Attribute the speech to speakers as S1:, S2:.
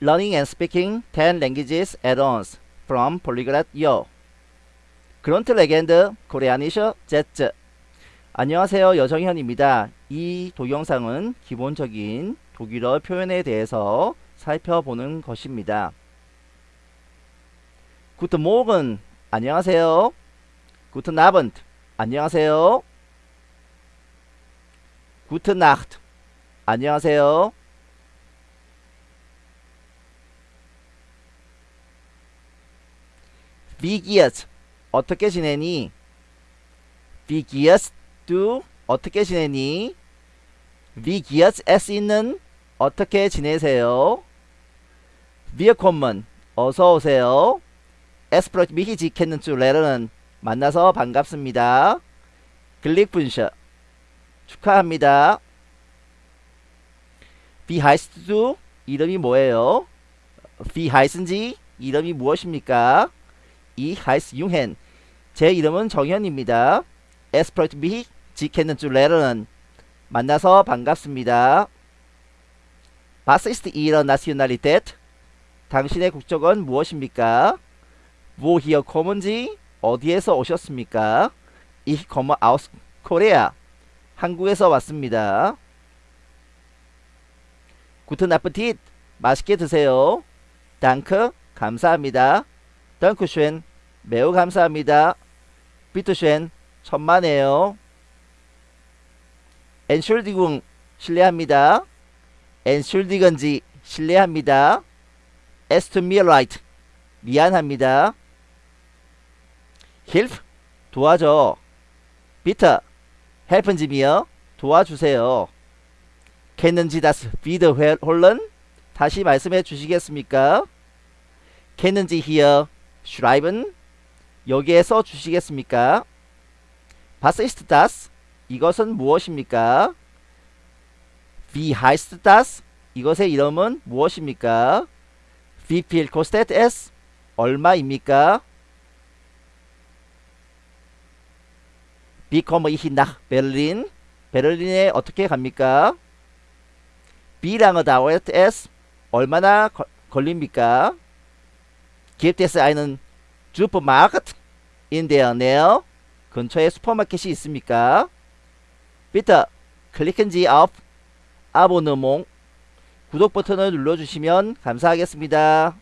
S1: Learning and speaking 10 languages once from Polyglot Yo. Grundlegende koreanische Sätze. 안녕하세요. 여정현입니다. 이 동영상은 기본적인 독일어 표현에 대해서 살펴보는 것입니다. Guten Morgen. 안녕하세요. Guten Abend. 안녕하세요. Gute Nacht. 안녕하세요. Geht's? 어떻게 지내니? Geht's du? 어떻게 지내니? Es Ihnen? 어떻게 지내세요? Willkommen. 어서 오세요. Es freut mich, Sie kennenzulernen. 만나서 반갑습니다. Glückwünsche. 축하합니다. Wie heißt du? 이름이 뭐예요? Sie? 이름이 무엇입니까? 이 heißt Jungen. 제 이름은 정현입니다. Es freut mich, Sie kennenzulernen. 만나서 반갑습니다. Ist Ihre Nationalität? 당신의 국적은 무엇입니까? Kommen Sie? 어디에서 오셨습니까? Ich komme aus Korea. 한국에서 왔습니다. Guten Appetit. 맛있게 드세요. Danke. 감사합니다. Dankeschön. 매우 감사합니다. Bitteschön. 천만에요. Entschuldigung. 실례합니다. Sie. 실례합니다. Leid. 미안합니다. Hilf. 도와줘. Sie mir. 도와주세요. Sie das wiederholen? 다시 말씀해 주시겠습니까? Sie hier schreiben? 여기에 써 주시겠습니까? Was ist das? 이것은 무엇입니까? Wie heißt das? 이것의 이름은 무엇입니까? Wie viel kostet es? 얼마입니까? Wie komme ich nach Berlin? 베를린에 어떻게 갑니까? Wie lange dauert es? 얼마나 거, 걸립니까? Gibt es einen Supermarkt in der Nähe? 근처에 슈퍼마켓이 있습니까? Bitte klicken Sie auf Abonnement. 구독 버튼을 눌러주시면 감사하겠습니다.